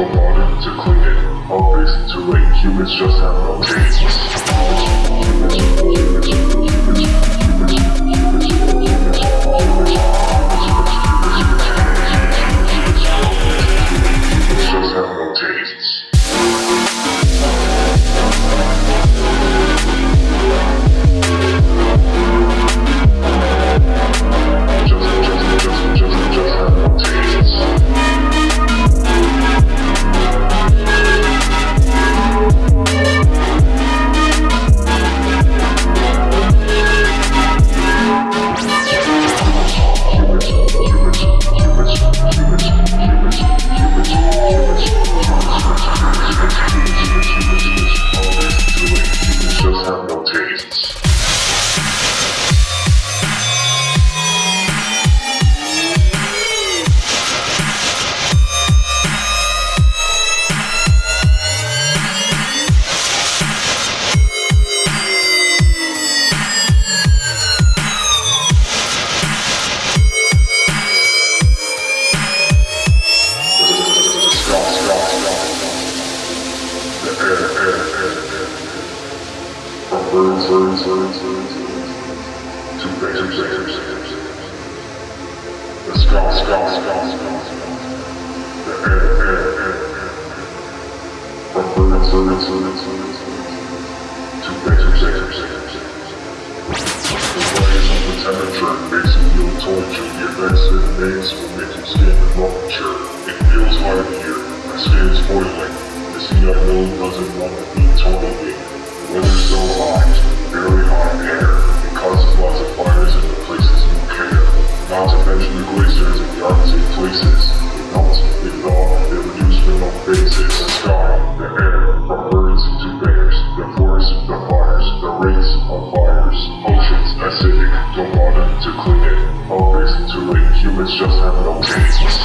for modern to clean it, all fixed to late humans just have no taste. The scald, scald, scald, scald. The burn, burn, burn, burn. From burns, burns, burns, burns. To lasers, lasers, lasers, lasers. The flames of the temperature makes me feel tortured. The advances, advances will make your skin rupture. It feels like here, my skin is boiling. The Singapore doesn't want to be torn away, whether so hot. mention the glaciers and the Arctic places. They melt, they thaw, they reduce thermal bases, the sky, the air, from birds to bears, the forest, the fires, the rates of fires, oceans acidic, to water to clean it, all based to late humans just have no taste.